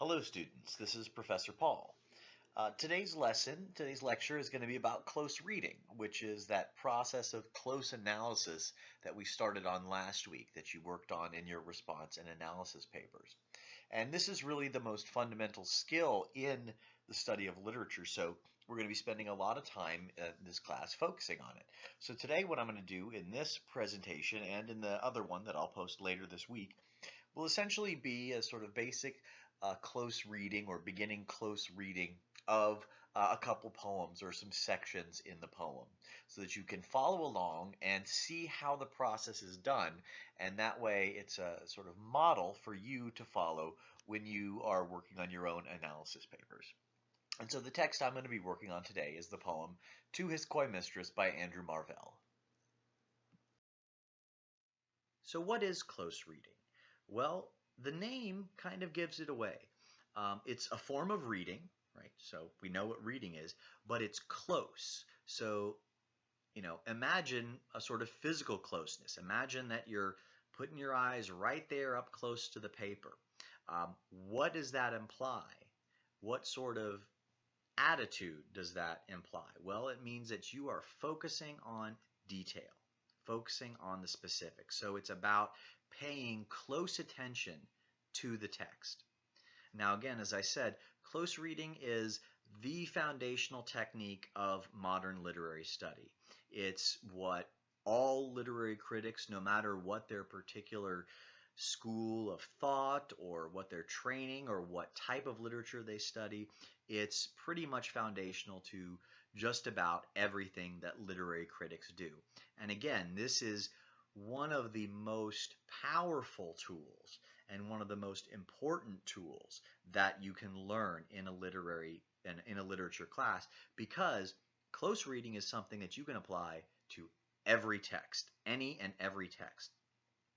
Hello students, this is Professor Paul. Uh, today's lesson, today's lecture is going to be about close reading, which is that process of close analysis that we started on last week that you worked on in your response and analysis papers. And this is really the most fundamental skill in the study of literature, so we're going to be spending a lot of time in this class focusing on it. So today what I'm going to do in this presentation and in the other one that I'll post later this week will essentially be a sort of basic uh, close reading or beginning close reading of uh, a couple poems or some sections in the poem so that you can follow along and see how the process is done and that way it's a sort of model for you to follow when you are working on your own analysis papers. And so the text I'm going to be working on today is the poem To His Coy Mistress by Andrew Marvell. So what is close reading? Well, the name kind of gives it away. Um, it's a form of reading, right? So we know what reading is, but it's close. So, you know, imagine a sort of physical closeness. Imagine that you're putting your eyes right there up close to the paper. Um, what does that imply? What sort of attitude does that imply? Well, it means that you are focusing on detail, focusing on the specifics. So it's about paying close attention to the text. Now again, as I said, close reading is the foundational technique of modern literary study. It's what all literary critics, no matter what their particular school of thought or what their training or what type of literature they study, it's pretty much foundational to just about everything that literary critics do. And again, this is one of the most powerful tools and one of the most important tools that you can learn in a literary in, in a literature class because close reading is something that you can apply to every text, any and every text.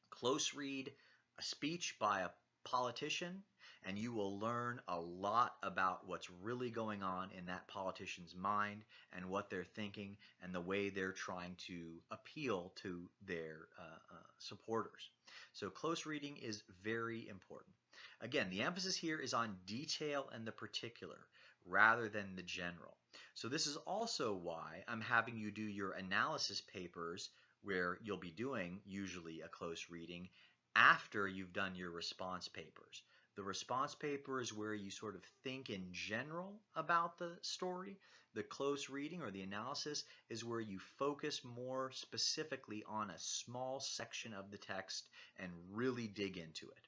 Close read a speech by a politician and you will learn a lot about what's really going on in that politician's mind and what they're thinking and the way they're trying to appeal to their uh, uh, supporters. So close reading is very important. Again, the emphasis here is on detail and the particular rather than the general. So this is also why I'm having you do your analysis papers where you'll be doing usually a close reading after you've done your response papers. The response paper is where you sort of think in general about the story. The close reading or the analysis is where you focus more specifically on a small section of the text and really dig into it.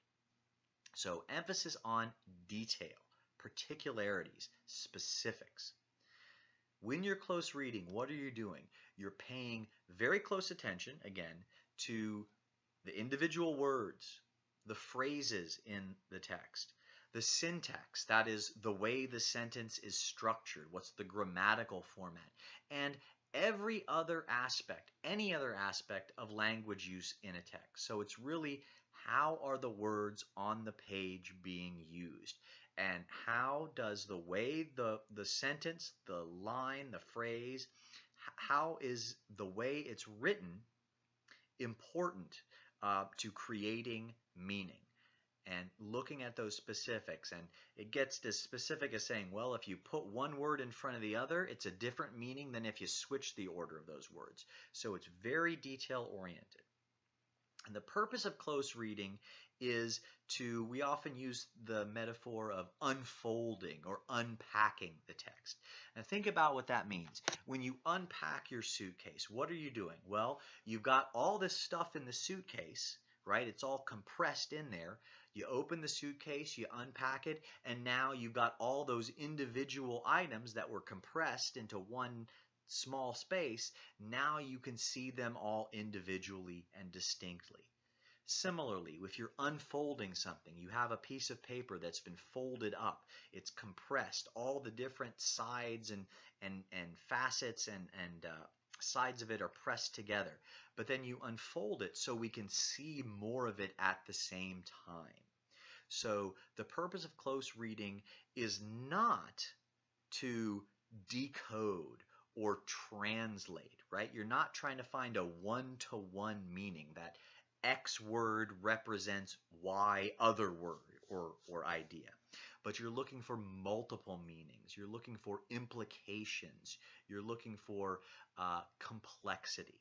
So emphasis on detail, particularities, specifics. When you're close reading, what are you doing? You're paying very close attention, again, to the individual words, the phrases in the text, the syntax, that is the way the sentence is structured, what's the grammatical format, and every other aspect, any other aspect of language use in a text. So it's really how are the words on the page being used and how does the way the, the sentence, the line, the phrase, how is the way it's written important uh, to creating meaning and looking at those specifics. And it gets as specific as saying well if you put one word in front of the other it's a different meaning than if you switch the order of those words. So it's very detail oriented and the purpose of close reading is to, we often use the metaphor of unfolding or unpacking the text. And think about what that means. When you unpack your suitcase, what are you doing? Well, you've got all this stuff in the suitcase, right? It's all compressed in there. You open the suitcase, you unpack it, and now you've got all those individual items that were compressed into one small space, now you can see them all individually and distinctly. Similarly, if you're unfolding something, you have a piece of paper that's been folded up, it's compressed, all the different sides and, and, and facets and, and uh, sides of it are pressed together. But then you unfold it so we can see more of it at the same time. So the purpose of close reading is not to decode or translate, right? You're not trying to find a one-to-one -one meaning that X word represents Y other word, or, or idea. But you're looking for multiple meanings. You're looking for implications. You're looking for uh, complexity.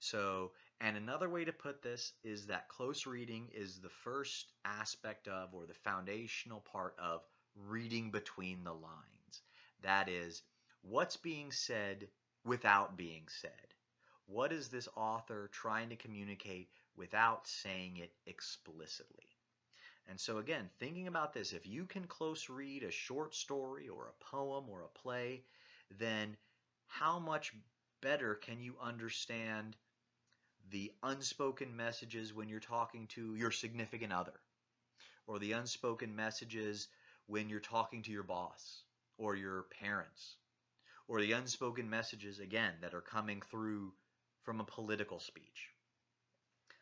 So, and another way to put this is that close reading is the first aspect of, or the foundational part of, reading between the lines. That is, what's being said without being said. What is this author trying to communicate without saying it explicitly? And so, again, thinking about this, if you can close read a short story or a poem or a play, then how much better can you understand the unspoken messages when you're talking to your significant other, or the unspoken messages when you're talking to your boss or your parents, or the unspoken messages, again, that are coming through from a political speech.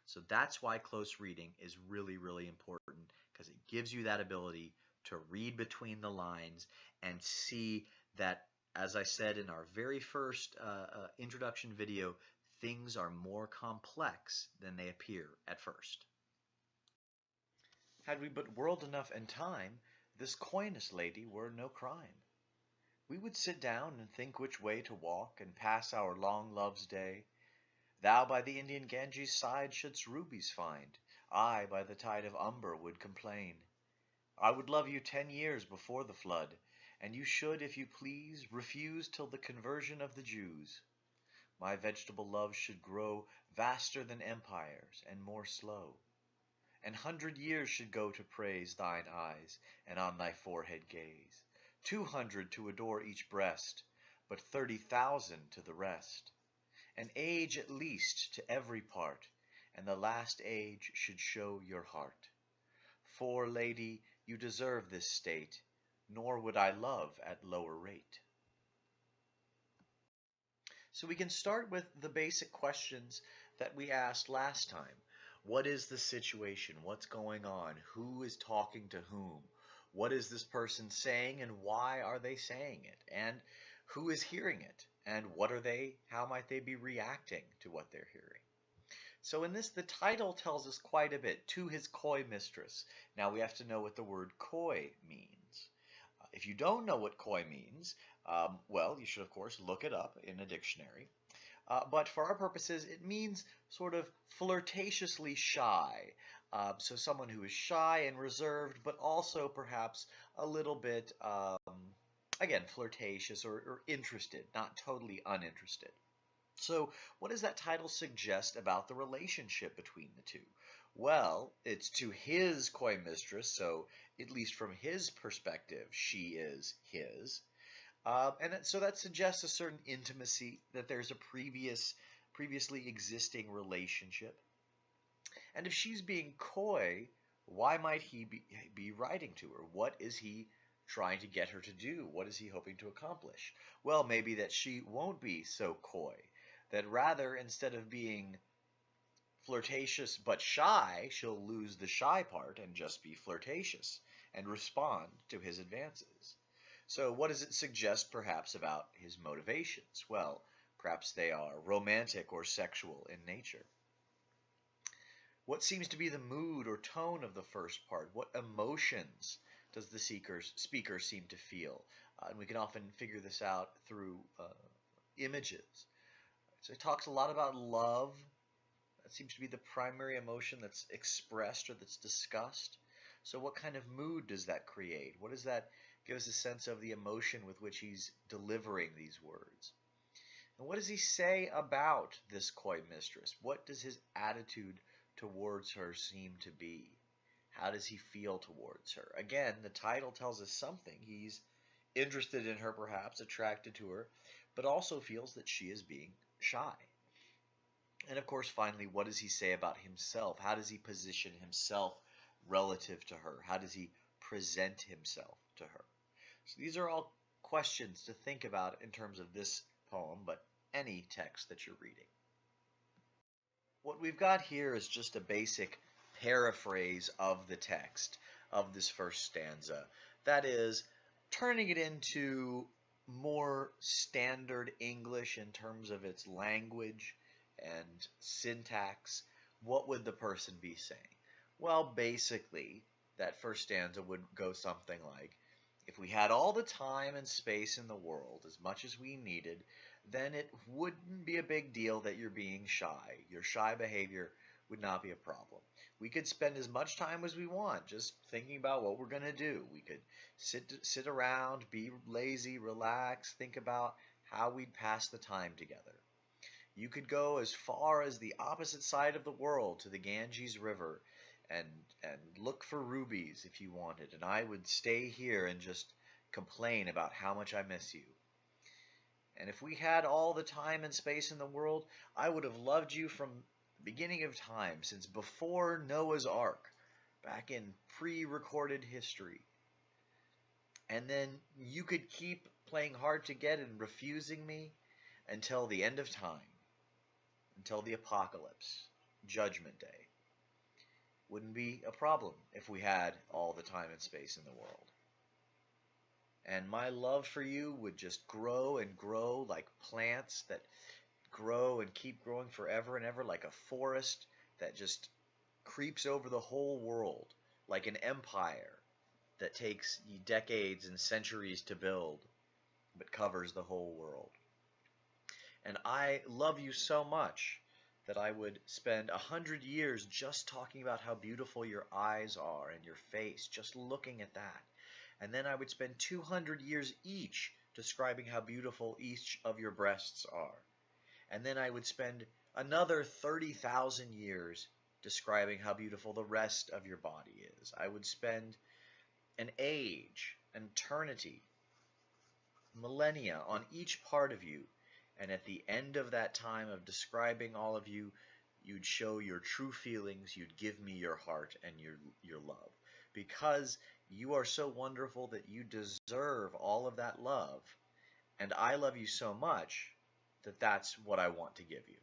So that's why close reading is really, really important because it gives you that ability to read between the lines and see that, as I said in our very first uh, uh, introduction video, things are more complex than they appear at first. Had we but world enough and time, this coyness, lady, were no crime. We would sit down and think which way to walk and pass our long love's day, Thou by the Indian Ganges' side shouldst rubies find, I by the tide of Humber would complain. I would love you ten years before the flood, and you should, if you please, refuse till the conversion of the Jews. My vegetable love should grow vaster than empires, and more slow. An hundred years should go to praise thine eyes, and on thy forehead gaze. Two hundred to adore each breast, but thirty thousand to the rest an age at least to every part, and the last age should show your heart. For, lady, you deserve this state, nor would I love at lower rate. So we can start with the basic questions that we asked last time. What is the situation? What's going on? Who is talking to whom? What is this person saying and why are they saying it? And who is hearing it? and what are they, how might they be reacting to what they're hearing. So in this, the title tells us quite a bit, to his coy mistress. Now we have to know what the word coy means. Uh, if you don't know what coy means, um, well, you should of course look it up in a dictionary. Uh, but for our purposes, it means sort of flirtatiously shy. Uh, so someone who is shy and reserved, but also perhaps a little bit um, again, flirtatious or, or interested, not totally uninterested. So, what does that title suggest about the relationship between the two? Well, it's to his coy mistress, so at least from his perspective, she is his. Um, and so that suggests a certain intimacy, that there's a previous, previously existing relationship. And if she's being coy, why might he be, be writing to her? What is he trying to get her to do? What is he hoping to accomplish? Well, maybe that she won't be so coy, that rather, instead of being flirtatious but shy, she'll lose the shy part and just be flirtatious and respond to his advances. So, what does it suggest perhaps about his motivations? Well, perhaps they are romantic or sexual in nature. What seems to be the mood or tone of the first part? What emotions does the seekers, speaker seem to feel? Uh, and we can often figure this out through uh, images. So it talks a lot about love. That seems to be the primary emotion that's expressed or that's discussed. So what kind of mood does that create? What does that give us a sense of the emotion with which he's delivering these words? And what does he say about this coy mistress? What does his attitude towards her seem to be? How does he feel towards her? Again, the title tells us something. He's interested in her, perhaps, attracted to her, but also feels that she is being shy. And of course, finally, what does he say about himself? How does he position himself relative to her? How does he present himself to her? So these are all questions to think about in terms of this poem, but any text that you're reading. What we've got here is just a basic paraphrase of the text of this first stanza. That is, turning it into more standard English in terms of its language and syntax, what would the person be saying? Well, basically, that first stanza would go something like If we had all the time and space in the world, as much as we needed, then it wouldn't be a big deal that you're being shy. Your shy behavior would not be a problem. We could spend as much time as we want just thinking about what we're going to do. We could sit sit around, be lazy, relax, think about how we'd pass the time together. You could go as far as the opposite side of the world to the Ganges River and and look for rubies if you wanted, and I would stay here and just complain about how much I miss you. And if we had all the time and space in the world, I would have loved you from the beginning of time, since before Noah's Ark, back in pre-recorded history. And then you could keep playing hard to get and refusing me until the end of time, until the apocalypse, Judgment Day. Wouldn't be a problem if we had all the time and space in the world. And my love for you would just grow and grow like plants that grow and keep growing forever and ever, like a forest that just creeps over the whole world, like an empire that takes decades and centuries to build, but covers the whole world. And I love you so much that I would spend a hundred years just talking about how beautiful your eyes are and your face, just looking at that. And then I would spend 200 years each describing how beautiful each of your breasts are. And then I would spend another 30,000 years describing how beautiful the rest of your body is. I would spend an age, an eternity, millennia on each part of you. And at the end of that time of describing all of you, you'd show your true feelings, you'd give me your heart and your, your love. Because you are so wonderful that you deserve all of that love. And I love you so much that that's what I want to give you.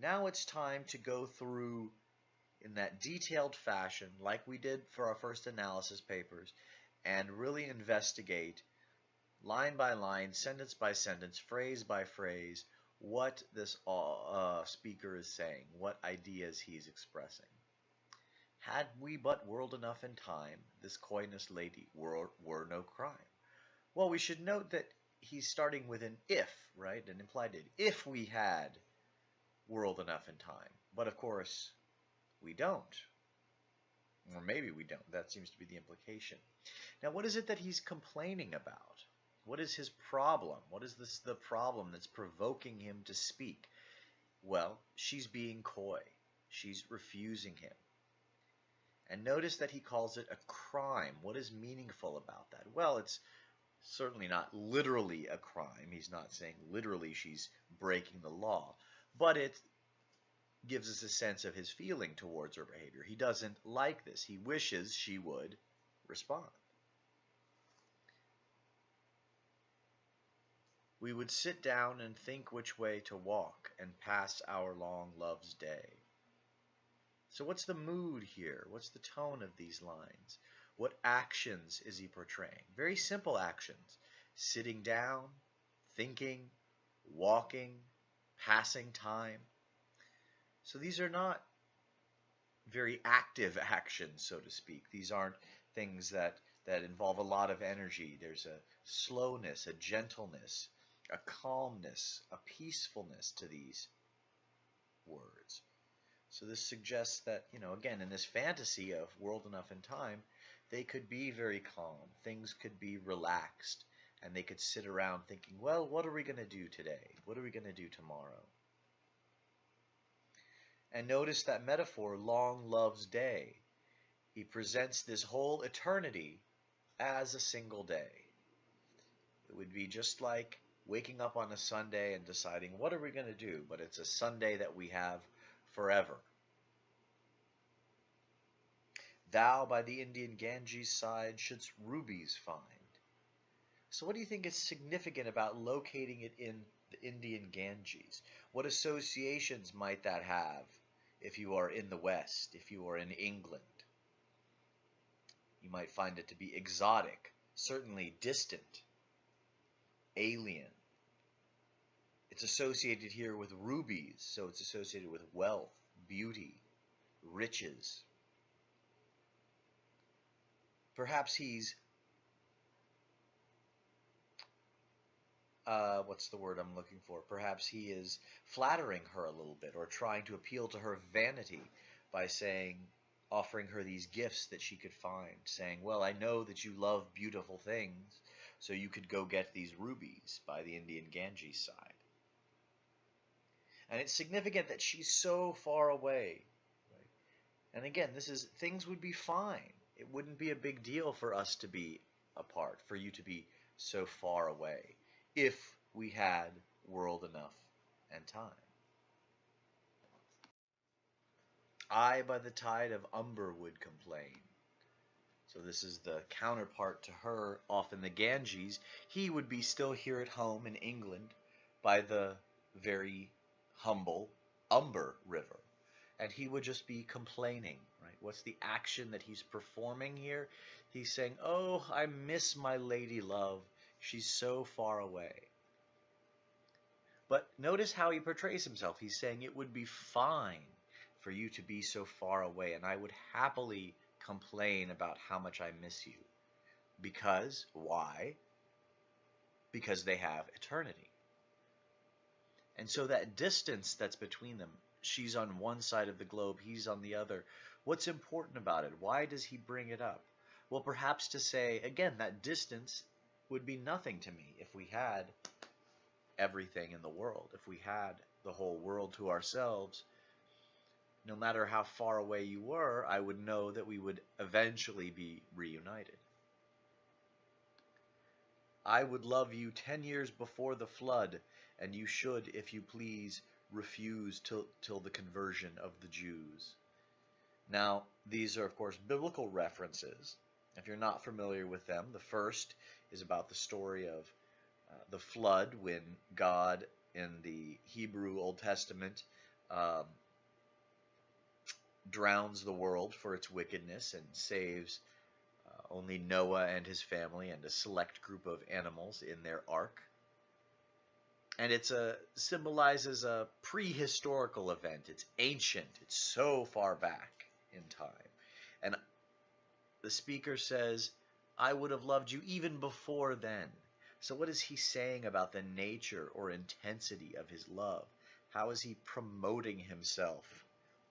Now it's time to go through in that detailed fashion, like we did for our first analysis papers, and really investigate line by line, sentence by sentence, phrase by phrase, what this uh, speaker is saying, what ideas he's expressing. Had we but world enough in time, this coyness lady were, were no crime. Well, we should note that he's starting with an if, right? An implied it. If we had world enough in time. But of course, we don't. Or maybe we don't. That seems to be the implication. Now, what is it that he's complaining about? What is his problem? What is this the problem that's provoking him to speak? Well, she's being coy. She's refusing him. And notice that he calls it a crime. What is meaningful about that? Well, it's certainly not literally a crime. He's not saying literally she's breaking the law. But it gives us a sense of his feeling towards her behavior. He doesn't like this. He wishes she would respond. We would sit down and think which way to walk and pass our long love's day. So what's the mood here? What's the tone of these lines? What actions is he portraying? Very simple actions. Sitting down, thinking, walking, passing time. So these are not very active actions, so to speak. These aren't things that, that involve a lot of energy. There's a slowness, a gentleness, a calmness, a peacefulness to these words. So this suggests that, you know, again, in this fantasy of world enough in time, they could be very calm. Things could be relaxed. And they could sit around thinking, well, what are we going to do today? What are we going to do tomorrow? And notice that metaphor, long love's day. He presents this whole eternity as a single day. It would be just like waking up on a Sunday and deciding, what are we going to do? But it's a Sunday that we have forever. Thou by the Indian Ganges side shouldst rubies find. So what do you think is significant about locating it in the Indian Ganges? What associations might that have if you are in the West, if you are in England? You might find it to be exotic, certainly distant, alien, it's associated here with rubies, so it's associated with wealth, beauty, riches. perhaps he's uh, what's the word I'm looking for? Perhaps he is flattering her a little bit or trying to appeal to her vanity by saying, offering her these gifts that she could find, saying, Well, I know that you love beautiful things, so you could go get these rubies by the Indian Ganges side. And it's significant that she's so far away. Right? And again, this is things would be fine. It wouldn't be a big deal for us to be apart, for you to be so far away, if we had world enough and time. I by the tide of Humber would complain. So this is the counterpart to her off in the Ganges. He would be still here at home in England by the very humble Humber River. And he would just be complaining, right? What's the action that he's performing here? He's saying, Oh, I miss my lady love. She's so far away. But notice how he portrays himself. He's saying it would be fine for you to be so far away, and I would happily complain about how much I miss you. Because, why? Because they have eternity. And so that distance that's between them, she's on one side of the globe, he's on the other. What's important about it? Why does he bring it up? Well, perhaps to say, again, that distance would be nothing to me if we had everything in the world, if we had the whole world to ourselves no matter how far away you were, I would know that we would eventually be reunited. I would love you ten years before the flood, and you should, if you please, refuse till, till the conversion of the Jews. Now, these are, of course, biblical references. If you're not familiar with them, the first is about the story of uh, the flood when God in the Hebrew Old Testament um, drowns the world for its wickedness and saves uh, only Noah and his family and a select group of animals in their ark. And it a symbolizes a prehistorical event. It's ancient. It's so far back in time. And the speaker says, I would have loved you even before then. So what is he saying about the nature or intensity of his love? How is he promoting himself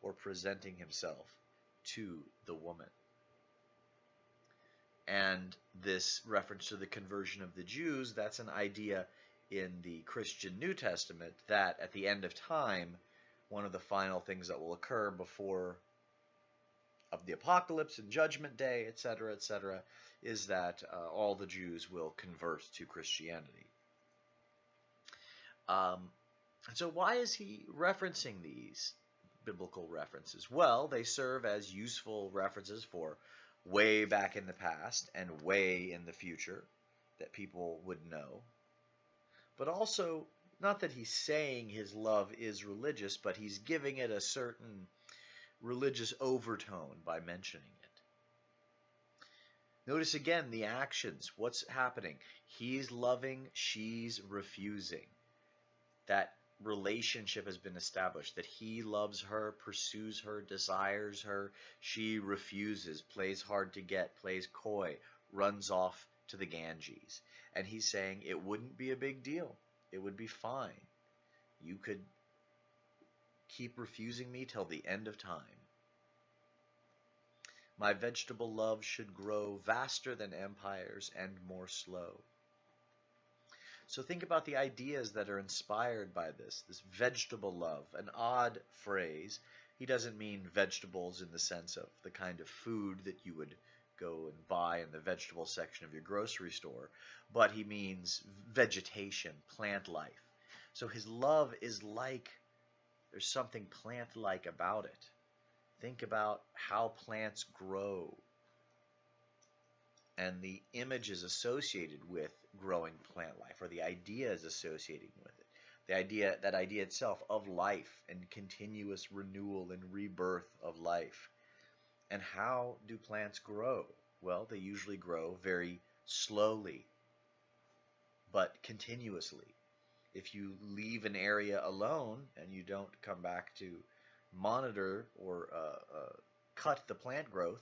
or presenting himself to the woman. And this reference to the conversion of the Jews, that's an idea in the Christian New Testament that at the end of time, one of the final things that will occur before of the apocalypse and judgment day, etc., etc., is that uh, all the Jews will convert to Christianity. Um, and so, why is he referencing these? biblical references? Well, they serve as useful references for way back in the past and way in the future that people would know. But also, not that he's saying his love is religious, but he's giving it a certain religious overtone by mentioning it. Notice again the actions. What's happening? He's loving, she's refusing. That relationship has been established that he loves her, pursues her, desires her. She refuses, plays hard to get, plays coy, runs off to the Ganges. And he's saying it wouldn't be a big deal. It would be fine. You could keep refusing me till the end of time. My vegetable love should grow vaster than empires and more slow. So think about the ideas that are inspired by this, this vegetable love, an odd phrase. He doesn't mean vegetables in the sense of the kind of food that you would go and buy in the vegetable section of your grocery store, but he means vegetation, plant life. So his love is like, there's something plant like about it. Think about how plants grow and the images associated with growing plant life or the ideas associated with it the idea that idea itself of life and continuous renewal and rebirth of life and how do plants grow well they usually grow very slowly but continuously if you leave an area alone and you don't come back to monitor or uh, uh, cut the plant growth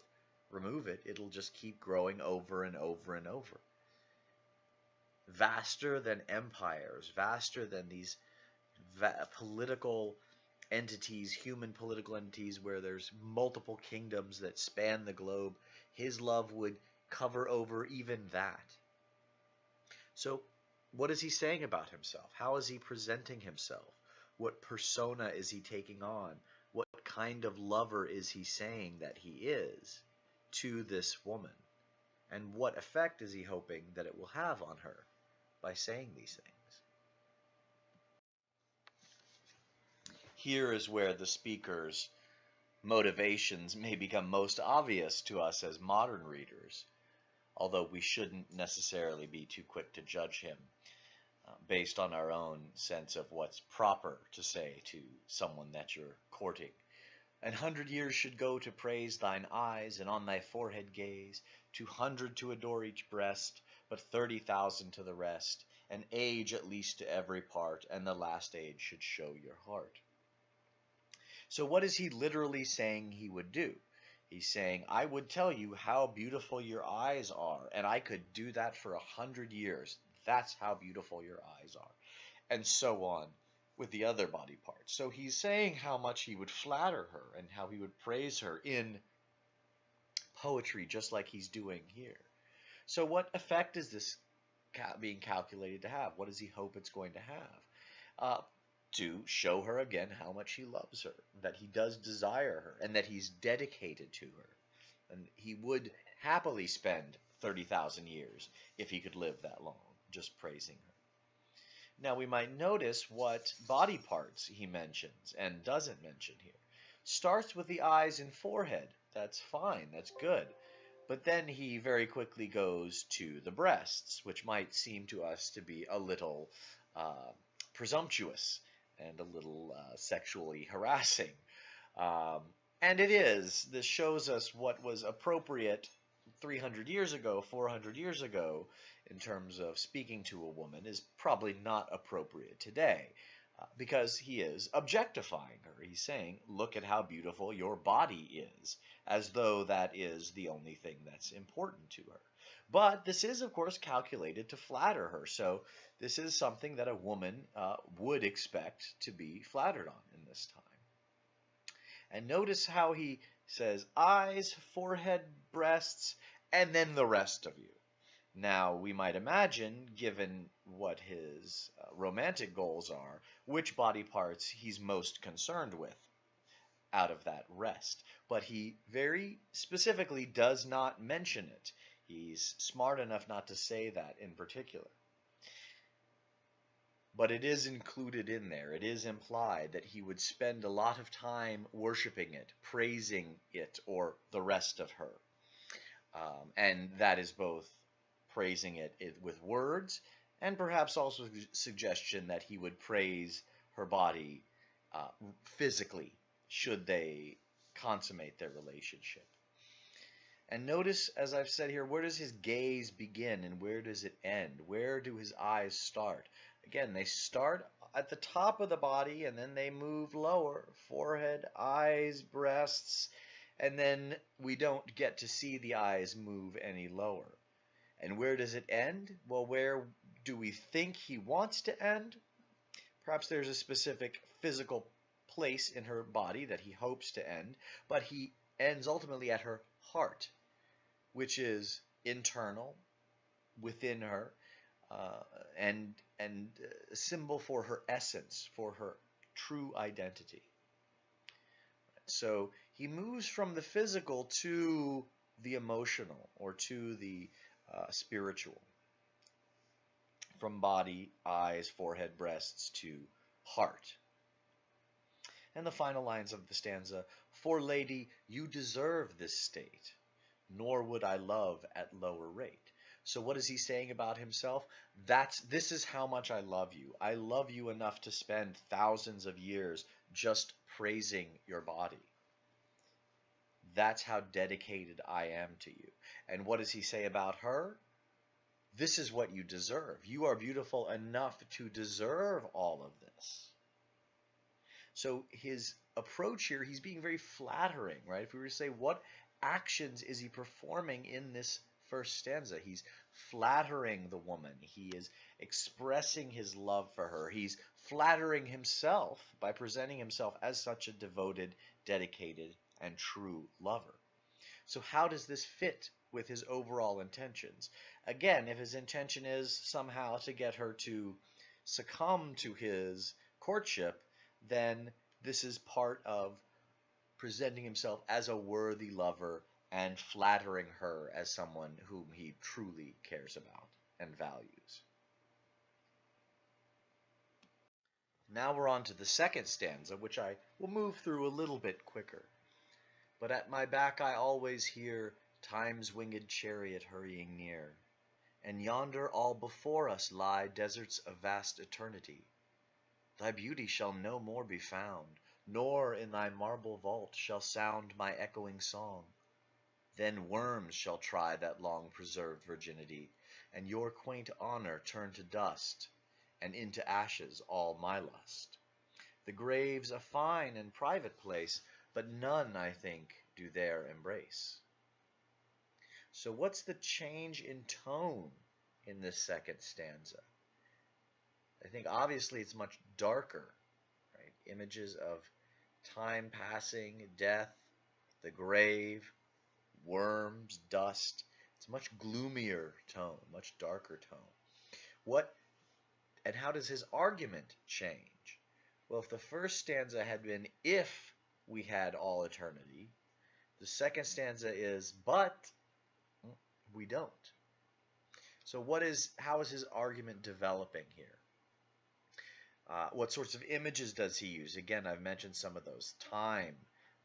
remove it, it'll just keep growing over and over and over. Vaster than empires, vaster than these va- political entities, human political entities, where there's multiple kingdoms that span the globe, his love would cover over even that. So, what is he saying about himself? How is he presenting himself? What persona is he taking on? What kind of lover is he saying that he is to this woman? And what effect is he hoping that it will have on her by saying these things? Here is where the speaker's motivations may become most obvious to us as modern readers, although we shouldn't necessarily be too quick to judge him uh, based on our own sense of what's proper to say to someone that you're courting. An hundred years should go to praise thine eyes, and on thy forehead gaze, two hundred to adore each breast, but thirty thousand to the rest, an age at least to every part, and the last age should show your heart. So what is he literally saying he would do? He's saying, I would tell you how beautiful your eyes are, and I could do that for a hundred years. That's how beautiful your eyes are. And so on with the other body parts. So he's saying how much he would flatter her and how he would praise her in poetry, just like he's doing here. So, what effect is this being calculated to have? What does he hope it's going to have? Uh, to show her again how much he loves her, that he does desire her, and that he's dedicated to her. And he would happily spend 30,000 years if he could live that long, just praising her. Now we might notice what body parts he mentions and doesn't mention here. Starts with the eyes and forehead. That's fine, that's good. But then he very quickly goes to the breasts, which might seem to us to be a little uh, presumptuous and a little uh, sexually harassing. Um, and it is. This shows us what was appropriate 300 years ago, 400 years ago, in terms of speaking to a woman, is probably not appropriate today. Uh, because he is objectifying her. He's saying, Look at how beautiful your body is, as though that is the only thing that's important to her. But this is, of course, calculated to flatter her. So this is something that a woman uh, would expect to be flattered on in this time. And notice how he says eyes, forehead, breasts, and then the rest of you. Now, we might imagine, given what his uh, romantic goals are, which body parts he's most concerned with out of that rest. But he very specifically does not mention it. He's smart enough not to say that in particular. But it is included in there. It is implied that he would spend a lot of time worshiping it, praising it, or the rest of her. Um, and that is both praising it, it with words and perhaps also suggestion that he would praise her body uh, physically should they consummate their relationship. And notice, as I've said here, where does his gaze begin and where does it end? Where do his eyes start? Again, they start at the top of the body and then they move lower forehead, eyes, breasts, and then we don't get to see the eyes move any lower. And where does it end? Well, where do we think he wants to end? Perhaps there's a specific physical place in her body that he hopes to end, but he ends ultimately at her heart, which is internal within her uh, and and a symbol for her essence, for her true identity. So he moves from the physical to the emotional or to the uh, spiritual. From body, eyes, forehead, breasts to heart. And the final lines of the stanza For lady, you deserve this state, nor would I love at lower rate. So what is he saying about himself? That's this is how much I love you. I love you enough to spend thousands of years just praising your body. That's how dedicated I am to you. And what does he say about her? This is what you deserve. You are beautiful enough to deserve all of this. So his approach here, he's being very flattering, right? If we were to say, what actions is he performing in this first stanza? He's flattering the woman. He is expressing his love for her. He's flattering himself by presenting himself as such a devoted, dedicated, and true lover. So how does this fit with his overall intentions? Again, if his intention is somehow to get her to succumb to his courtship, then this is part of presenting himself as a worthy lover and flattering her as someone whom he truly cares about and values. Now we're on to the second stanza, which I will move through a little bit quicker. But at my back I always hear time's winged chariot hurrying near, and yonder all before us lie deserts of vast eternity. Thy beauty shall no more be found, nor in thy marble vault shall sound my echoing song. Then worms shall try that long preserved virginity, and your quaint honor turn to dust, and into ashes all my lust. The grave's a fine and private place, but none, I think, do there embrace. So what's the change in tone in this second stanza? I think obviously it's much darker, right? Images of time passing, death, the grave, worms, dust. It's a much gloomier tone, much darker tone. What and how does his argument change? Well, if the first stanza had been if we had all eternity, the second stanza is but we don't. So what is how is his argument developing here? Uh, what sorts of images does he use? Again, I've mentioned some of those. Time,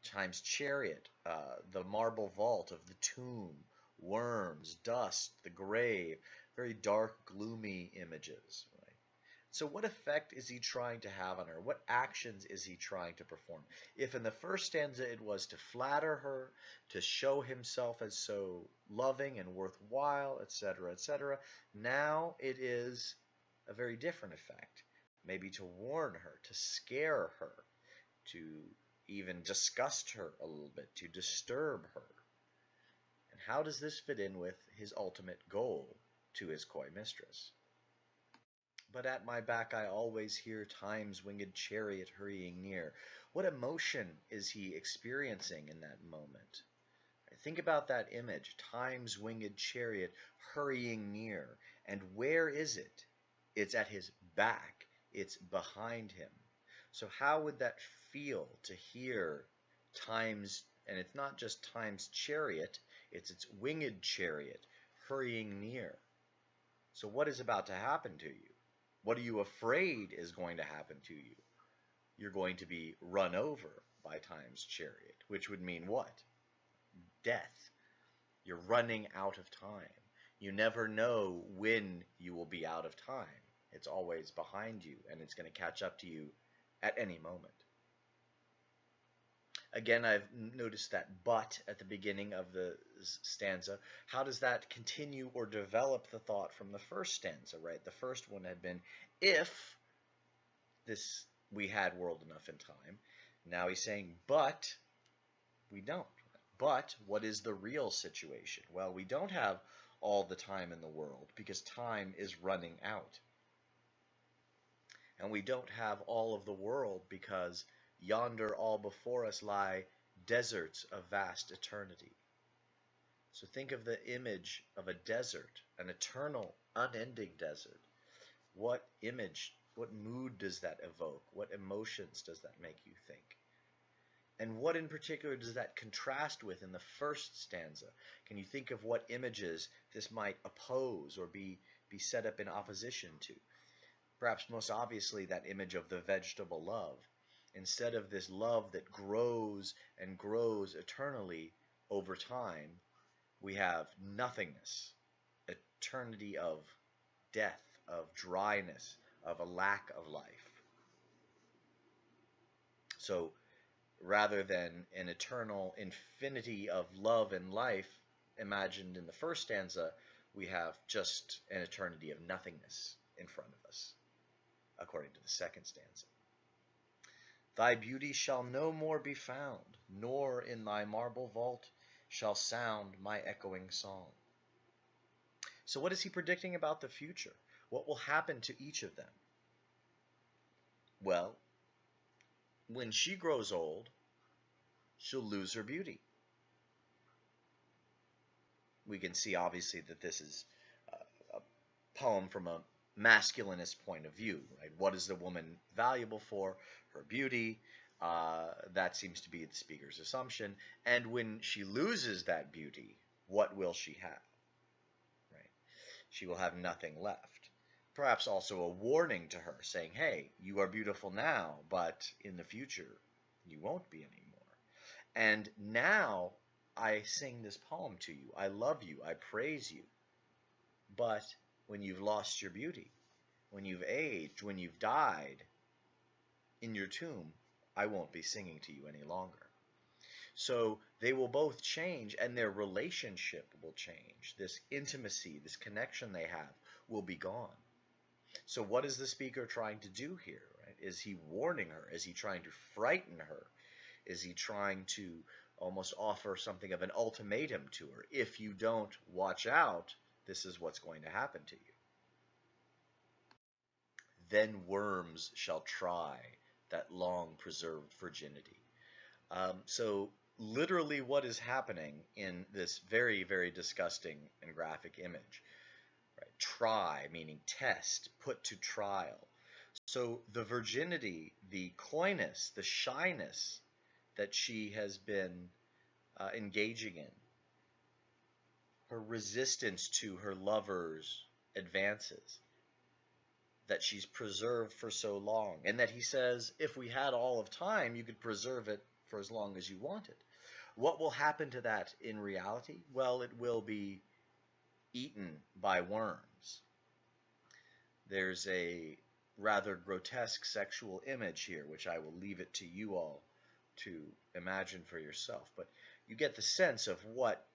time's chariot, uh, the marble vault of the tomb, worms, dust, the grave, very dark, gloomy images. Right? So what effect is he trying to have on her? What actions is he trying to perform? If in the first stanza it was to flatter her, to show himself as so loving and worthwhile, etc., etc., now it is a very different effect maybe to warn her, to scare her, to even disgust her a little bit, to disturb her. And how does this fit in with his ultimate goal to his coy mistress? But at my back I always hear time's winged chariot hurrying near. What emotion is he experiencing in that moment? Think about that image, time's winged chariot hurrying near. And where is it? It's at his back it's behind him. So how would that feel to hear time's, and it's not just time's chariot, it's its winged chariot hurrying near. So what is about to happen to you? What are you afraid is going to happen to you? You're going to be run over by time's chariot, which would mean what? Death. You're running out of time. You never know when you will be out of time. It's always behind you and it's going to catch up to you at any moment. Again, I've noticed that but at the beginning of the stanza. How does that continue or develop the thought from the first stanza, right? The first one had been if this we had world enough in time. Now he's saying but we don't. But what is the real situation? Well, we don't have all the time in the world because time is running out and we don't have all of the world because yonder all before us lie deserts of vast eternity. So think of the image of a desert, an eternal, unending desert. What image, what mood does that evoke? What emotions does that make you think? And what in particular does that contrast with in the first stanza? Can you think of what images this might oppose or be, be set up in opposition to? Perhaps most obviously that image of the vegetable love. Instead of this love that grows and grows eternally over time, we have nothingness, eternity of death, of dryness, of a lack of life. So rather than an eternal infinity of love and life imagined in the first stanza, we have just an eternity of nothingness in front of us according to the second stanza. Thy beauty shall no more be found, nor in thy marble vault shall sound my echoing song. So, what is he predicting about the future? What will happen to each of them? Well, when she grows old, she'll lose her beauty. We can see, obviously, that this is uh, a poem from a masculinist point of view. Right? What is the woman valuable for? Her beauty. Uh, that seems to be the speaker's assumption. And when she loses that beauty, what will she have? Right? She will have nothing left. Perhaps also a warning to her, saying, "Hey, you are beautiful now, but in the future, you won't be anymore." And now I sing this poem to you. I love you. I praise you. But when you've lost your beauty, when you've aged, when you've died in your tomb, I won't be singing to you any longer. So they will both change and their relationship will change. This intimacy, this connection they have will be gone. So what is the speaker trying to do here? Right? Is he warning her? Is he trying to frighten her? Is he trying to almost offer something of an ultimatum to her? If you don't watch out, this is what's going to happen to you. Then worms shall try that long preserved virginity. Um, so literally what is happening in this very, very disgusting and graphic image. Right? Try, meaning test, put to trial. So the virginity, the coyness, the shyness that she has been uh, engaging in, her resistance to her lover's advances that she's preserved for so long, and that he says, if we had all of time, you could preserve it for as long as you wanted. What will happen to that in reality? Well, it will be eaten by worms. There's a rather grotesque sexual image here, which I will leave it to you all to imagine for yourself. But you get the sense of what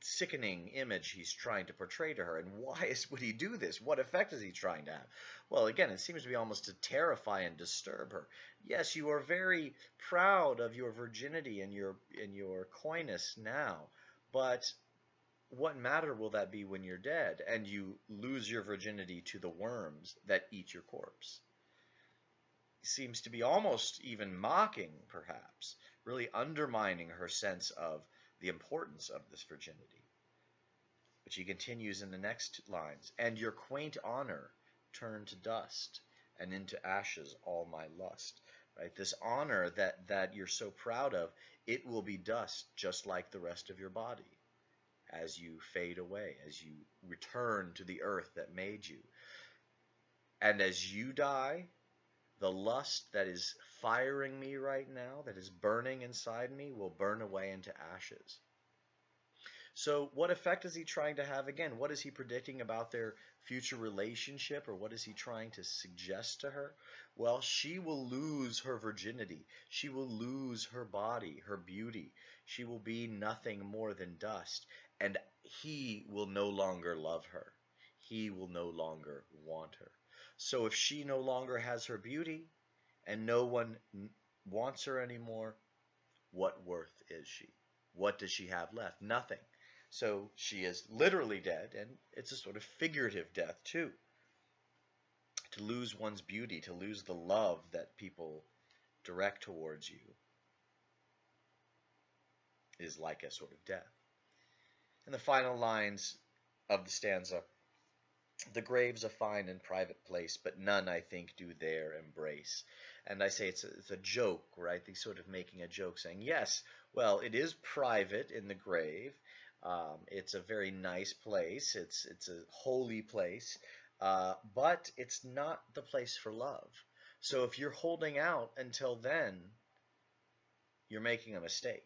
sickening image he's trying to portray to her and why is, would he do this? What effect is he trying to have? Well again it seems to be almost to terrify and disturb her. Yes you are very proud of your virginity and your and your coyness now but what matter will that be when you're dead and you lose your virginity to the worms that eat your corpse? Seems to be almost even mocking, perhaps, really undermining her sense of the importance of this virginity. But she continues in the next lines, and your quaint honor turned to dust, and into ashes all my lust. Right? This honor that, that you're so proud of, it will be dust just like the rest of your body as you fade away, as you return to the earth that made you. And as you die, the lust that is firing me right now, that is burning inside me, will burn away into ashes. So, what effect is he trying to have again? What is he predicting about their future relationship, or what is he trying to suggest to her? Well, she will lose her virginity. She will lose her body, her beauty. She will be nothing more than dust, and he will no longer love her. He will no longer want her. So if she no longer has her beauty and no one wants her anymore, what worth is she? What does she have left? Nothing. So she is literally dead, and it's a sort of figurative death too. To lose one's beauty, to lose the love that people direct towards you, is like a sort of death. And the final lines of the stanza the grave's a fine and private place, but none, I think, do there embrace. And I say it's a, it's a joke, right? He's sort of making a joke, saying, yes, well, it is private in the grave. Um, it's a very nice place. It's it's a holy place, uh, but it's not the place for love. So if you're holding out until then, you're making a mistake.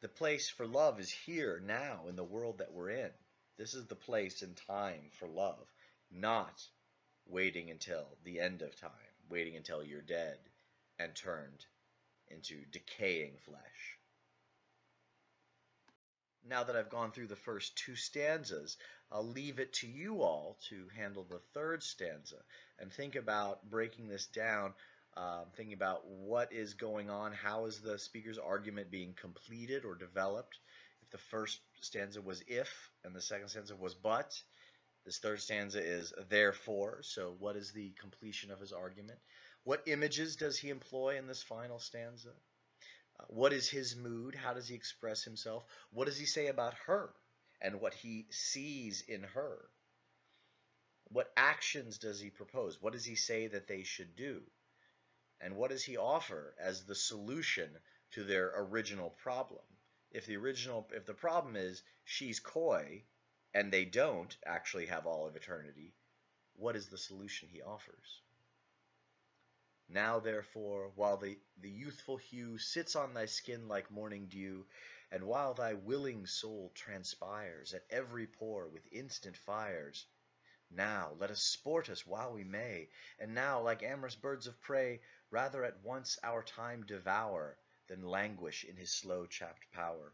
The place for love is here now in the world that we're in. This is the place and time for love, not waiting until the end of time, waiting until you're dead and turned into decaying flesh. Now that I've gone through the first two stanzas, I'll leave it to you all to handle the third stanza and think about breaking this down um, thinking about what is going on, how is the speaker's argument being completed or developed. If the first stanza was if and the second stanza was but, this third stanza is therefore. So, what is the completion of his argument? What images does he employ in this final stanza? Uh, what is his mood? How does he express himself? What does he say about her and what he sees in her? What actions does he propose? What does he say that they should do? And what does he offer as the solution to their original problem? If the original if the problem is she's coy and they don't actually have all of eternity, what is the solution he offers? Now, therefore, while the, the youthful hue sits on thy skin like morning dew, and while thy willing soul transpires at every pore with instant fires, now let us sport us while we may, and now, like amorous birds of prey, rather at once our time devour than languish in his slow chapped power.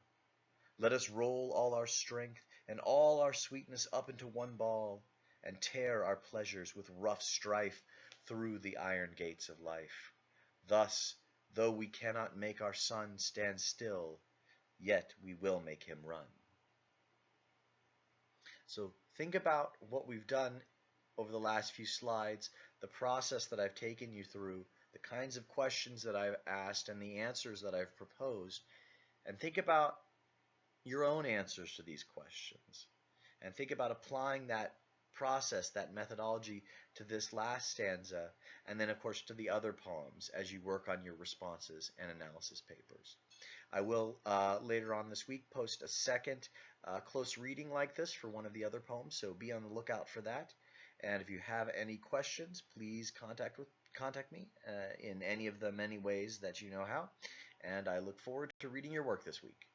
Let us roll all our strength and all our sweetness up into one ball, and tear our pleasures with rough strife through the iron gates of life. Thus, though we cannot make our sun stand still, yet we will make him run. So think about what we've done over the last few slides, the process that I've taken you through, the kinds of questions that I've asked, and the answers that I've proposed, and think about your own answers to these questions. And think about applying that process, that methodology to this last stanza, and then, of course, to the other poems as you work on your responses and analysis papers. I will uh, later on this week post a second uh, close reading like this for one of the other poems, so be on the lookout for that. And if you have any questions, please contact with contact me uh, in any of the many ways that you know how. And I look forward to reading your work this week.